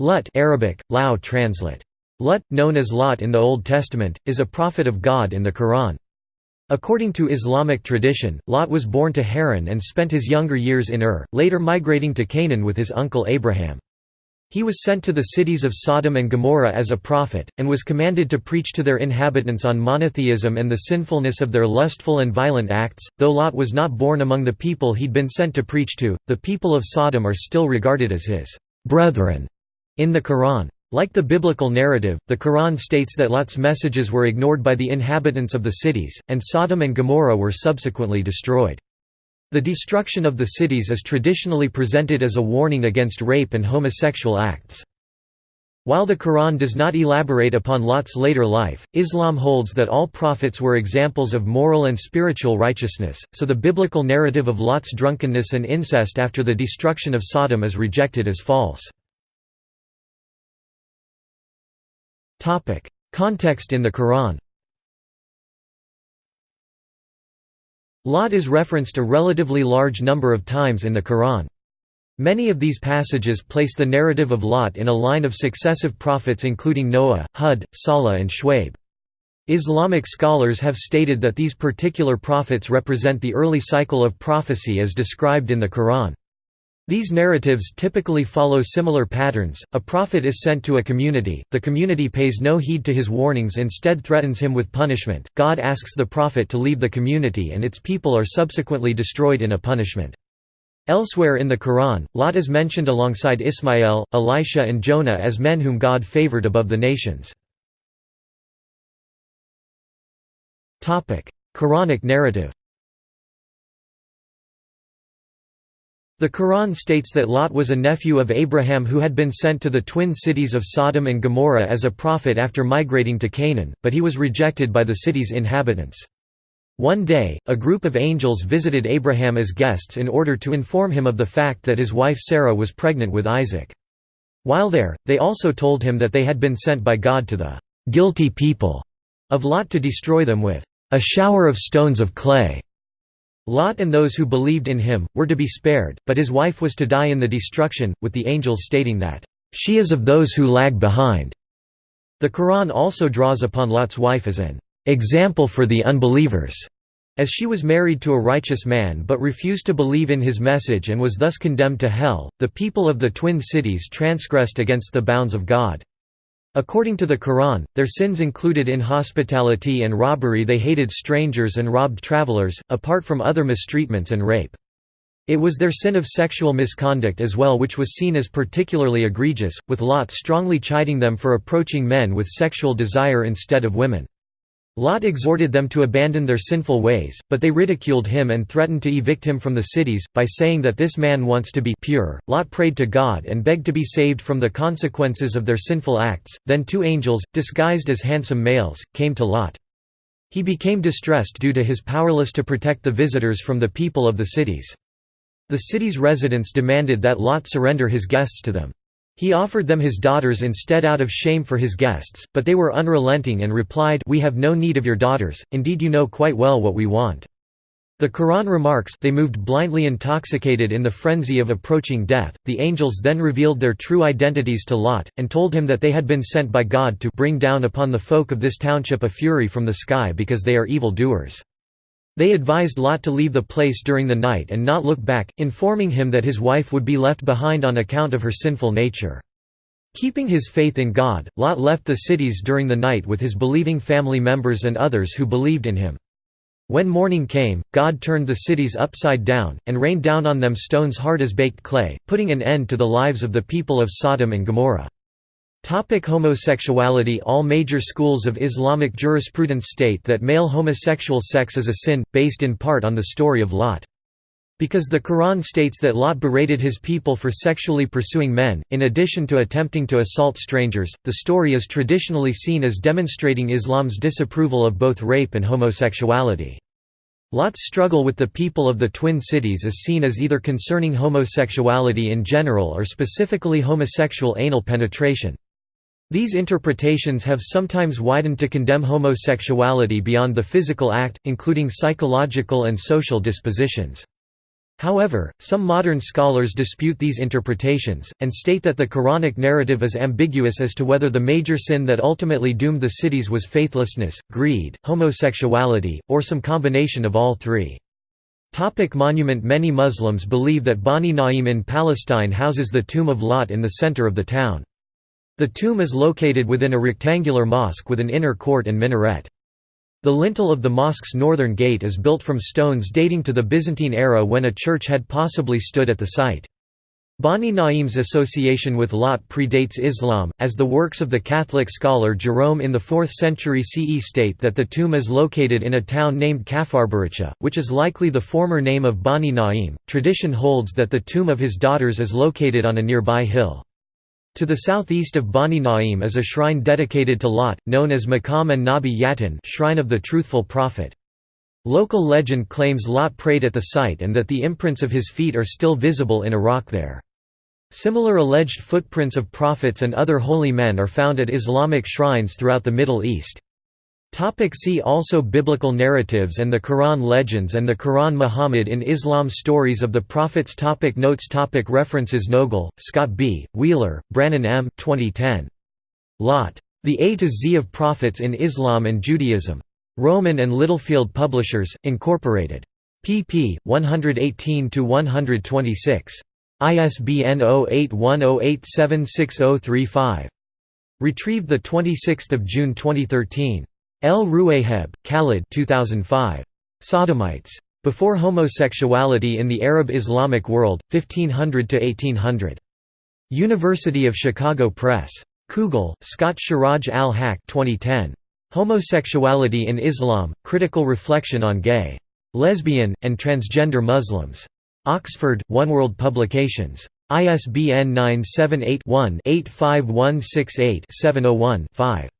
Lut Arabic, Lao translate. Lut, known as Lot in the Old Testament, is a prophet of God in the Quran. According to Islamic tradition, Lot was born to Haran and spent his younger years in Ur, later migrating to Canaan with his uncle Abraham. He was sent to the cities of Sodom and Gomorrah as a prophet, and was commanded to preach to their inhabitants on monotheism and the sinfulness of their lustful and violent acts. Though Lot was not born among the people he'd been sent to preach to, the people of Sodom are still regarded as his brethren in the Quran. Like the biblical narrative, the Quran states that Lot's messages were ignored by the inhabitants of the cities, and Sodom and Gomorrah were subsequently destroyed. The destruction of the cities is traditionally presented as a warning against rape and homosexual acts. While the Quran does not elaborate upon Lot's later life, Islam holds that all prophets were examples of moral and spiritual righteousness, so the biblical narrative of Lot's drunkenness and incest after the destruction of Sodom is rejected as false. Context in the Quran Lot is referenced a relatively large number of times in the Quran. Many of these passages place the narrative of Lot in a line of successive prophets including Noah, Hud, Salih and Shuaib. Islamic scholars have stated that these particular prophets represent the early cycle of prophecy as described in the Quran. These narratives typically follow similar patterns. A prophet is sent to a community, the community pays no heed to his warnings, instead, threatens him with punishment. God asks the prophet to leave the community, and its people are subsequently destroyed in a punishment. Elsewhere in the Quran, Lot is mentioned alongside Ismail, Elisha, and Jonah as men whom God favored above the nations. Quranic narrative The Quran states that Lot was a nephew of Abraham who had been sent to the twin cities of Sodom and Gomorrah as a prophet after migrating to Canaan, but he was rejected by the city's inhabitants. One day, a group of angels visited Abraham as guests in order to inform him of the fact that his wife Sarah was pregnant with Isaac. While there, they also told him that they had been sent by God to the guilty people of Lot to destroy them with a shower of stones of clay. Lot and those who believed in him, were to be spared, but his wife was to die in the destruction, with the angels stating that, "...she is of those who lag behind." The Quran also draws upon Lot's wife as an "...example for the unbelievers." As she was married to a righteous man but refused to believe in his message and was thus condemned to hell, the people of the twin cities transgressed against the bounds of God. According to the Quran, their sins included inhospitality and robbery they hated strangers and robbed travelers, apart from other mistreatments and rape. It was their sin of sexual misconduct as well which was seen as particularly egregious, with Lot strongly chiding them for approaching men with sexual desire instead of women. Lot exhorted them to abandon their sinful ways, but they ridiculed him and threatened to evict him from the cities, by saying that this man wants to be pure. Lot prayed to God and begged to be saved from the consequences of their sinful acts. Then two angels, disguised as handsome males, came to Lot. He became distressed due to his powerless to protect the visitors from the people of the cities. The city's residents demanded that Lot surrender his guests to them. He offered them his daughters instead out of shame for his guests, but they were unrelenting and replied we have no need of your daughters, indeed you know quite well what we want. The Quran remarks they moved blindly intoxicated in the frenzy of approaching death. The angels then revealed their true identities to Lot, and told him that they had been sent by God to bring down upon the folk of this township a fury from the sky because they are evil doers. They advised Lot to leave the place during the night and not look back, informing him that his wife would be left behind on account of her sinful nature. Keeping his faith in God, Lot left the cities during the night with his believing family members and others who believed in him. When morning came, God turned the cities upside down, and rained down on them stones hard as baked clay, putting an end to the lives of the people of Sodom and Gomorrah. Topic homosexuality All major schools of Islamic jurisprudence state that male homosexual sex is a sin, based in part on the story of Lot. Because the Quran states that Lot berated his people for sexually pursuing men, in addition to attempting to assault strangers, the story is traditionally seen as demonstrating Islam's disapproval of both rape and homosexuality. Lot's struggle with the people of the Twin Cities is seen as either concerning homosexuality in general or specifically homosexual anal penetration. These interpretations have sometimes widened to condemn homosexuality beyond the physical act, including psychological and social dispositions. However, some modern scholars dispute these interpretations, and state that the Quranic narrative is ambiguous as to whether the major sin that ultimately doomed the cities was faithlessness, greed, homosexuality, or some combination of all three. Topic monument Many Muslims believe that Bani Na'im in Palestine houses the tomb of Lot in the center of the town. The tomb is located within a rectangular mosque with an inner court and minaret. The lintel of the mosque's northern gate is built from stones dating to the Byzantine era when a church had possibly stood at the site. Bani Na'im's association with Lot predates Islam, as the works of the Catholic scholar Jerome in the 4th century CE state that the tomb is located in a town named Kafarbarisha, which is likely the former name of Bani Na'im. Tradition holds that the tomb of his daughters is located on a nearby hill. To the southeast of Bani Na'im is a shrine dedicated to Lot, known as Maqam and Nabi Yaqin shrine of the truthful prophet. Local legend claims Lot prayed at the site and that the imprints of his feet are still visible in a rock there. Similar alleged footprints of prophets and other holy men are found at Islamic shrines throughout the Middle East. Topic see also Biblical narratives and the Quran Legends and the Quran Muhammad in Islam Stories of the Prophets topic Notes topic References Noegel, Scott B., Wheeler, Brannon M. 2010. Lot. The A to Z of Prophets in Islam and Judaism. Rowman and Littlefield Publishers, Incorporated. pp. 118–126. ISBN 0810876035. Retrieved 26 June 2013. El Rouayheb, Khalid 2005. Sodomites. Before Homosexuality in the Arab Islamic World, 1500–1800. University of Chicago Press. Kugle, Scott Siraj al-Haq 2010. Homosexuality in Islam, Critical Reflection on Gay, Lesbian, and Transgender Muslims. Oxford, Oneworld Publications. ISBN 978 one 85168 701 5